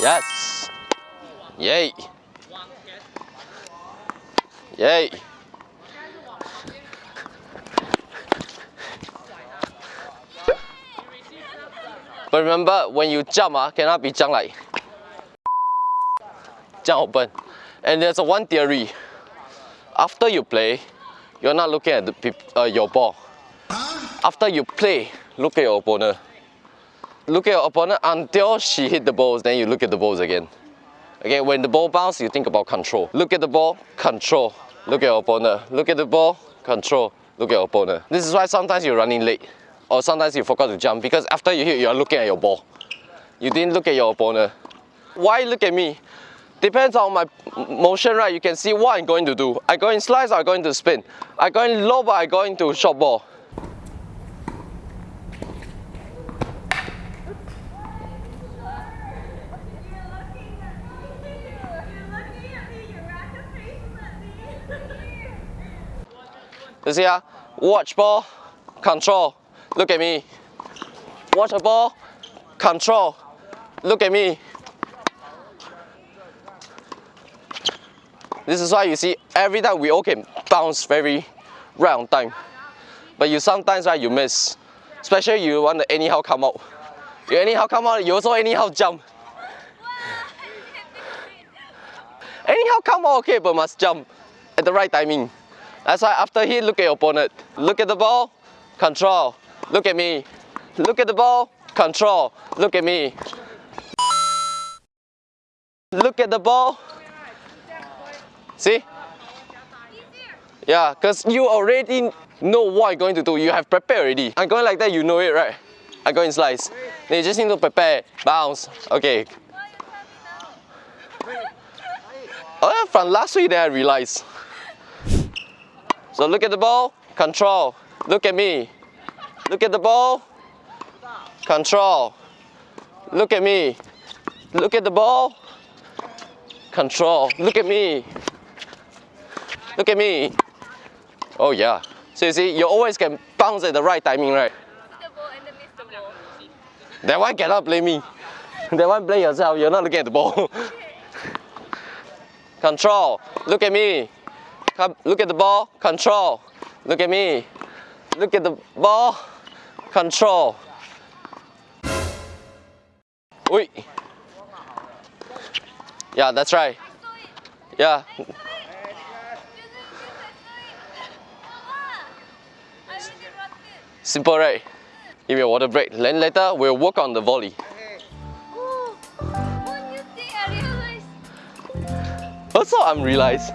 Yes. Yay. Yay. But remember, when you jump, ah, cannot be jump like jump open. And there's a one theory. After you play, you're not looking at the uh, your ball. After you play, look at your opponent. Look at your opponent until she hit the balls, then you look at the balls again. Okay, when the ball bounce, you think about control. Look at the ball, control. Look at your opponent. Look at the ball, control. Look at your opponent. This is why sometimes you're running late. Or sometimes you forgot to jump because after you hit, you're looking at your ball. You didn't look at your opponent. Why look at me? Depends on my motion, right? You can see what I'm going to do. I go in slice, I go into spin. I go in low, but I go into short ball. You see, ah, watch ball, control. Look at me. Watch the ball, control. Look at me. This is why you see every time we all can bounce very on time. But you sometimes right you miss. Especially you want to anyhow come out. You anyhow come out, you also anyhow jump. Anyhow come out okay, but must jump at the right timing. That's why after hit, look at your opponent. Look at the ball, control. Look at me. Look at the ball, control. Look at me. Look at the ball. See? Yeah, because you already know what I'm going to do. You have prepared already. I'm going like that, you know it, right? I go in slice. Then you just need to prepare, bounce. Okay. Oh, from last week, then I realized. So look at the ball, control. Look at me. Look at the ball, control. Look at me. Look at the ball, control. Look at me. Look at me. Oh yeah. So you see, you always can bounce at the right timing, right? That one cannot blame me. That one blame yourself. You're not looking at the ball. Control. Look at me. Come, look at the ball. Control. Look at me. Look at the ball. Control. Oi. Yeah, that's right. Yeah. Simple, right? Give me a water break. Then later we'll work on the volley. Oh, thing I realized. Also, I'm realized